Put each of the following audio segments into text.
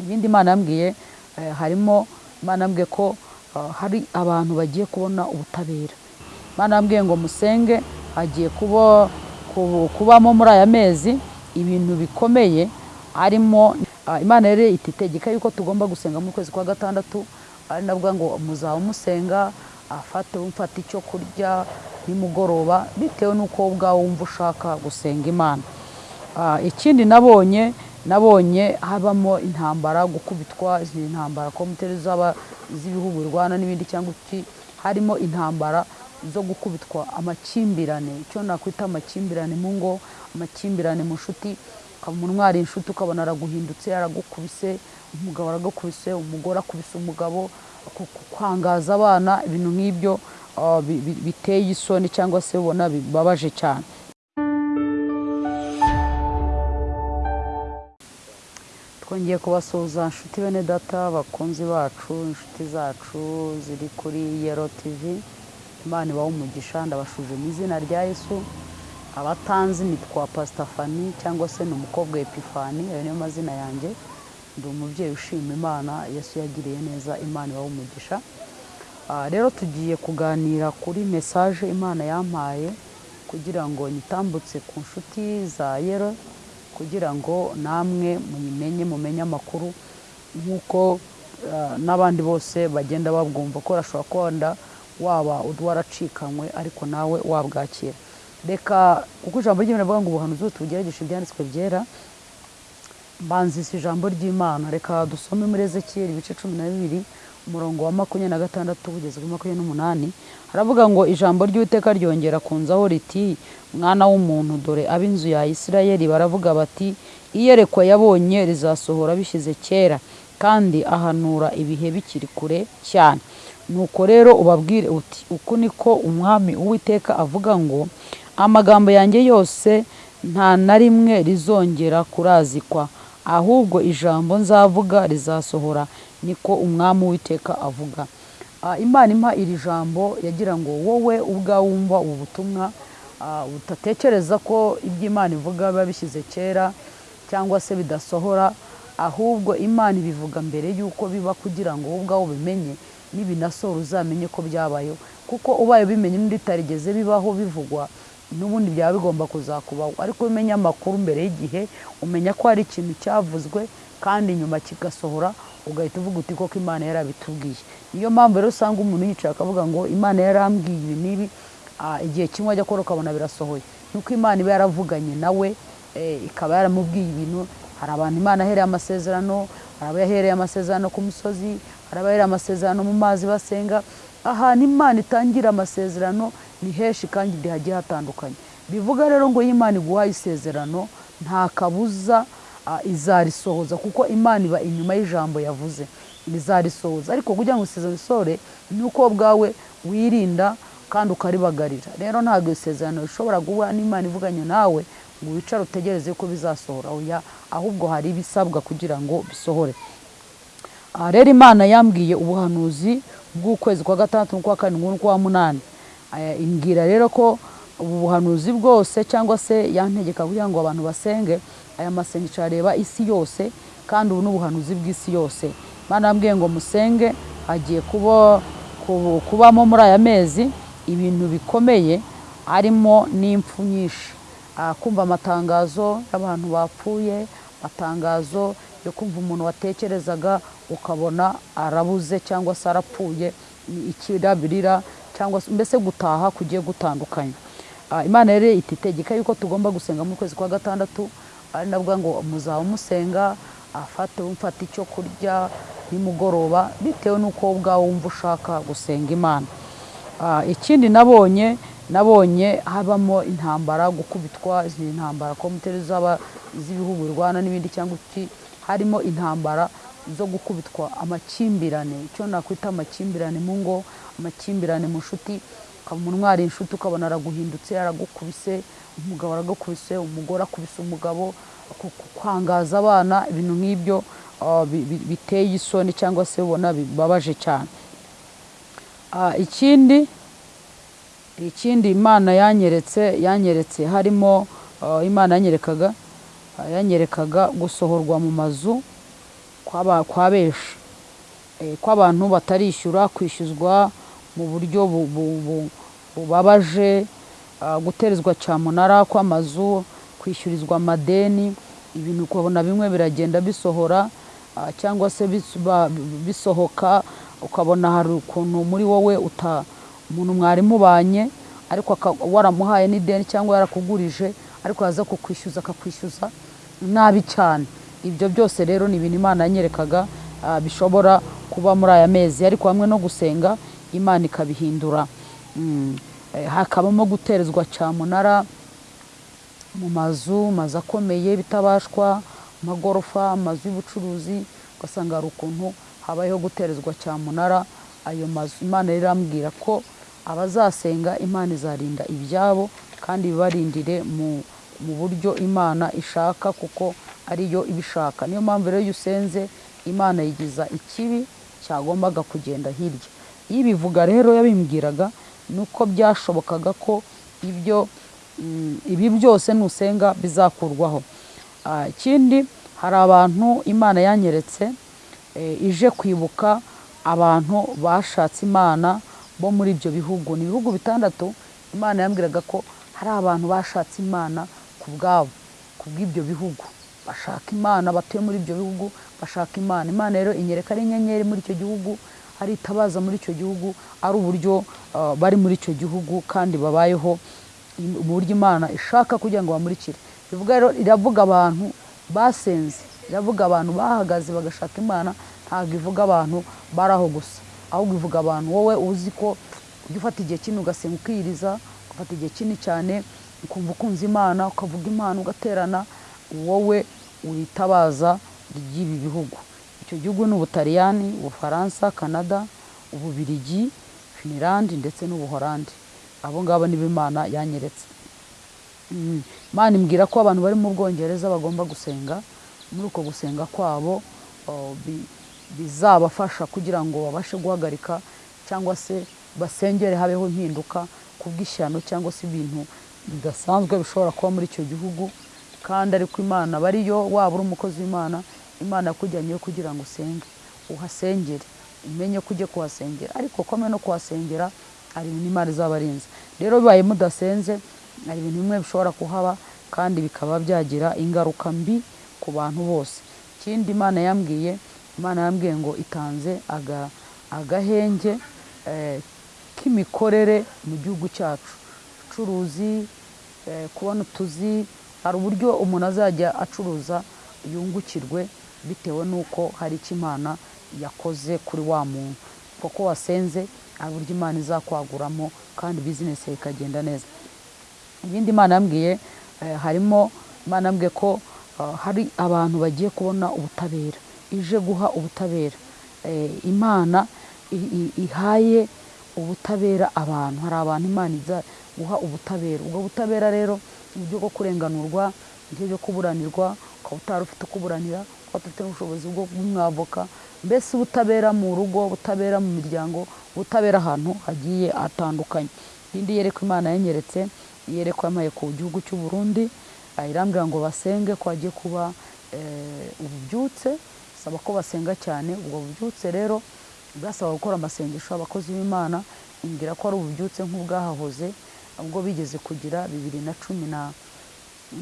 ibindi imana yambwiye eh, harimo imana yambwiye ko ah, hari abantu bagiye kubona ubutabera. Imana yambwiye ngo musenge hagiye kubamo muri aya mezi ibintu bikomeye harimo ah, imana rero iti itegeka yuko tugomba gusenga mu kwezi kwa gatandatu ari nabwo ngo muzaba musenga afate mfata icyo kurya nimugoroba bitewe n'uko ubwawe wumva ushaka gusenga imana. Ah, ikindi nabonye nabonye habamo intambara gukubitwa intambara komuteri z'aba z'ibihugu birwana n'ibindi cyangwa iki harimo intambara zo gukubitwa amakimbirane. Icyo nakwita amakimbirane mu ngo amakimbirane mu nshuti. Ukaba umuntu inshuti ukabona araguhindutse aragukubise umugabo aragukubise umugore akubise umugabo kwangaza abana. Ibintu nk'ibyo ah, bi- bi- biteye isoni cyangwa se ubona bibabaje cyane. Twongeye kubasuhuza inshuti bene data bakunzi bacu inshuti zacu ziri kuri yero tivi imana ibaha umugisha ndabashuje mu izina rya yesu. Abatanzi nitwa pasitafani cyangwa se ni umukobwa epifani ayo niyo mazina yanjye. Ndi umubyeyi ushima imana yesu yagiriye neza imana ibaha umugisha. Ah, rero tugiye kuganira kuri mesaje imana yampaye kugira ngo nyitambutse ku nshuti za yero kugira ngo namwe muyimenye mumenye amakuru nk'uko ah, n'abandi bose bagenda babwumva ko urashobora kuba waba waracikanywe ariko nawe wabwakira. Reka kuko ijambo ry'imana rivuga ngo ubuhanuzi bose bugerageje ibyanditswe byera mbanzisa ijambo ry'imana. Reka dusome muri ezekiyeli ibice cumi na bibiri umurongo wa makumyabiri na gatandatu kugeza kuri makumyabiri n'umunani haravuga ngo ijambo ry'uwiteka ryongera kunzaho riti mwana w'umuntu dore ab'inzu ya isirayeli baravuga bati iyerekwa yabonye rizasohora bishyize kera kandi ahanura ibihe bikiri kure cyane. Nuko rero ubabwire uti uku niko umwami uwiteka avuga ngo amagambo yanjye yose nta na rimwe rizongera kurazikwa. Ahubwo ijambo nzavuga rizasohora niko umwami w'iteka avuga. Ah, imana impa iri jambo yagira ngo wowe ubwawe wumva ubu butumwa ah, utatekereza ko ibyo imana ivuga biba bishyize kera cyangwa se bidasohora ahubwo imana ibivuga mbere y'uko biba kugira ngo wowe ubwawe ubimenye nibinasohora uzamenye ko byabayeho. Kuko ubaye ubimenye n'undi bibaho bivugwa n'ubundi byaba bigomba kuzakubaho ariko umenya amakuru mbere y'igihe umenya ko hari ikintu cyavuzwe kandi nyuma kigasohora ugahita uvuga uti koko imana yarabitubwiye. Niyo mpamvu rero usanga umuntu yicaye akavuga ngo imana yarambwiye ibi n'ibi igihe kimwe ajya akora ukabona birasohoye. Nuko imana iba yaravuganye nawe eh, ikaba yaramubwiye ibintu. Hari abantu imana yahereye amasezerano hari abo yahereye amasezerano ku misozi hari abahereye amasezerano mu mazi basenga. Ahantu imana itangira amasezerano ni henshi kandi hagiye hatandukanye. Bivuga rero ngo iyo imana iguhaye isezerano nta kabuza izarisohoza kuko imana iba inyuma y'ijambo yavuze. Izarisohoza ariko kugira ngo isezerano isore ni uko ubwawe wirinda kandi ukaribagarira. Rero ntabwo isezerano rishobora guhura n'imana ivuganye nawe ngo wicare utegereze ko bizasohora. Oya ahubwo hari ibisabwa kugira ngo bisohore. Rero imana yambwiye ubuhanuzi bw'ukwezi kwa gatandatu n'ukwa karindwi n'ukwa munani. Imbwira rero ko ubu buhanuzi bwose cyangwa se yantegeka kugira ngo abantu basenge aya masengesho areba isi yose kandi ubu ni ubuhanuzi bw'isi yose. Imana yambwiye ngo musenge hagiye kubamo muri aya mezi ibintu bikomeye harimo n'impfu nyinshi. Ah, kumva amatangazo y'abantu bapfuye amatangazo yo kumva umuntu watekerezaga ukabona arabuze cyangwa se arapfuye ikirabirira cyangwa se mbese gutaha kugiye gutandukanye Ah, imana rero iti itegeka yuko tugomba gusenga mu kwezi kwa gatandatu ari nabwo ngo muzaba musenga afate mfata icyo kurya nimugoroba bitewe n'uko ubwawe wumva ushaka gusenga imana. Ah, ikindi nabonye nabonye habamo intambara gukubitwa intambara z'aba z'ibihugu birwana n'ibindi cyangwa iki harimo intambara zo gukubitwa amakimbirane. Icyo nakwita amakimbirane mu ngo amakimbirane mu nshuti. Ukaba umuntu mwari inshuti ukabona araguhindutse aragukubise umugabo aragukubise umugore akubise umugabo kwangaza abana ibintu nk'ibyo bi- bi- biteye isoni cyangwa se ubona bibabaje cyane. Ikindi ikindi imana yanyeretse yanyeretse harimo imana yanyerekaga yanyerekaga gusohorwa mu mazu kw'aba- kwa benshi Eh, ko abantu batarishyura kwishyuzwa mu buryo bu- bu- bu- bubabaje ah, guterezwa cyamunara kw'amazu kwishyurizwa amadeni ibintu ukabona bimwe biragenda bisohora ah, cyangwa se bisohoka ukabona hari ukuntu muri wowe uta umuntu mwari mubanye ariko waramuhaye n'ideni cyangwa yarakugurije ariko yaza kukwishyuza akakwishyuza nabi cyane. Ibyo byose rero ni ibintu imana yanyerekaga ah, bishobora kuba muri aya mezi ariko hamwe no gusenga imana ikabihindura Mm. Eh, hakabamo guterezwa cyamunara mu mazu mazu akomeye bitabashwa amagorofa amazu y'ubucuruzi ugasanga hari ukuntu habayeho guterezwa cyamunara ayo mazu imana rero irambwira ko abazasenga imana izarinda ibyabo kandi bibarindire mu, mu buryo imana ishaka kuko ariyo ibishaka. Niyo mpamvu rero iyo usenze imana yigiza ikibi cyagombaga kugenda hirya. Iyo ibivuga rero yabimbwiraga ni uko byashobokaga ko ibyo mm, ibi byose nusenga bizakurwaho. Ah, ikindi hari abantu imana yanyeretse eh, ije kwibuka abantu bashatse imana bo muri ibyo bihugu. Ni ibihugu bitandatu imana yambwiraga ko hari abantu bashatse imana ku bwabo ku bw'ibyo bihugu. Bashaka imana batuye muri ibyo bihugu bashaka imana. Imana rero inyereka ari inyenyeri muri icyo gihugu ari itabaza muri icyo gihugu ari uburyo ah, bari muri icyo gihugu kandi babayeho im- uburyo imana ishaka kugira ngo bamurikire. Iravuga abantu basenze iravuga abantu bahagaze bagashaka imana ntabwo ivuga abantu bari aho gusa. Ahubwo ivuga abantu wowe uzi ko ujya ufata igihe kinini ugasenga ukiyiriza ugafata igihe kinini cyane ukumva ukunze imana ukavuga imana ugaterana wowe witabaza ry'ibi bihugu. Icyo gihugu ni ubutaliyani ubufaransa canada ububirigi finilandi ndetse n'ubuhorandi abo ngabo nibo imana yanyeretse. Mm. imana imbwira ko abantu bari mu bwongereza bagomba gusenga. Muri uko gusenga kwabo bi- bizabafasha kugira ngo babashe guhagarika cyangwa se basengere habeho impinduka ku bw'ishyano cyangwa se ibintu bidasanzwe bishobora kuba muri icyo gihugu. Kandi ariko imana bariyo waba uri umukozi w'imana imana yakujyanyeyo kugira ngo usenge. Uhasengere. Umenye ko ujye kuhasengera. Ariko kome no kuhasengera hari ibintu imana izaba arinze. Rero bibaye mudasenze hari ibintu bimwe bishobora kuhaba kandi bikaba byagira ingaruka mbi ku bantu bose. Ikindi imana yambwiye imana yambwiye ngo itanze aga- agahenge eh, k'imikorere mu gihugu cyacu. Ubucuruzi eh, kubona utuzi hari uburyo umuntu azajya acuruza yungukirwe bitewe n'uko hari icyo imana yakoze kuri wa muntu. Kuko wasenze hari uburyo imana izakwaguramo kandi bizinesi ikagenda neza. Ibindi imana yambwiye eh, harimo imana yambwiye ko ah, hari abantu bagiye kubona ubutabera ije guha ubutabera. Eh, imana ihaye ubutabera abantu. Hari abantu imana iza guha ubutabera. Ubwo butabera rero uburyo bwo kurenganurwa uburyo bwo kuburanirwa ukaba utari ufite ukuburanira ukaba udafite n'ubushobozi bwo kumwavoka mbese ubutabera mu rugo ubutabera mu miryango ubutabera ahantu hagiye hatandukanye. Indi yereko imana yanyeretse yereko yamaye ku gihugu cy'u Burundi irambwira ngo basenge ko hagiye kuba eh, ububyutse saba ko basenga cyane ubwo bubyutse rero bwasaba gukora amasengesho abakozi b'imana imbwira ko ari ububyutse nk'ubwahahoze ubwo bigeze kugira bibiri na cumi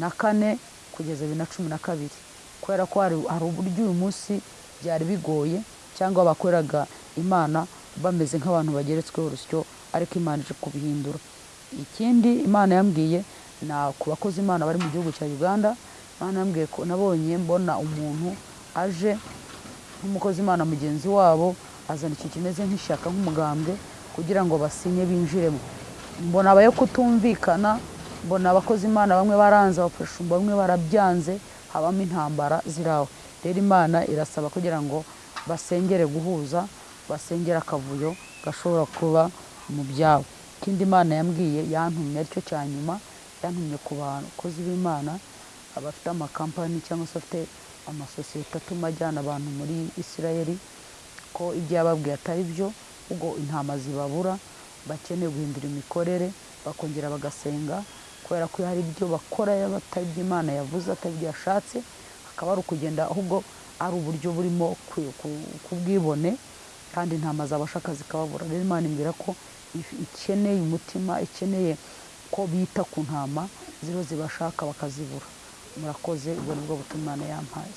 na kane kugeza bibiri na cumi na kabiri. Kubera ko hari uburyo uyu munsi byari bigoye cyangwa bakoreraga imana bameze nk'abantu bageretsweho urusyo ariko imana ije kubihindura. Ikindi imana yambwiye na ku bakozi imana bari mu gihugu cya uganda imana yambwiye ko nabonye mbona umuntu aje nk'umukozi imana mugenzi wabo azana ikintu kimeze nk'ishyaka nk'umugambwe kugira ngo basinye binjiremo. Mbona abayo kutumvikana mbona abakozi imana bamwe baranze abafashumba bamwe barabyanze habamo intambara ziraho. Rero imana irasaba kugira ngo basengere guhuza basengere akavuyo gashobora kuba mu byabo. Ikindi imana yambwiye yantumye ari cyo cya nyuma yantumye ku bakozi b'imana abafite amakampani cyangwa se afite amasosiyete atuma ajyana abantu muri isirayeli ko ibyo yababwiye atari byo ubwo intama zibabura bakeneye guhindura imikorere bakongera bagasenga kubera ko hari ibyo bakora batari ibyo imana yavuze atari ibyo yashatse hakaba hari ukugenda ahubwo ari uburyo burimo ku- ku- kubwibone kandi intama zabashaka zikababura rero imana imbwira ko ikeneye umutima ikeneye ko bita ku ntama ziriho zibashaka bakazibura. Murakoze ubwo ni bwo butumwa imana yampaye.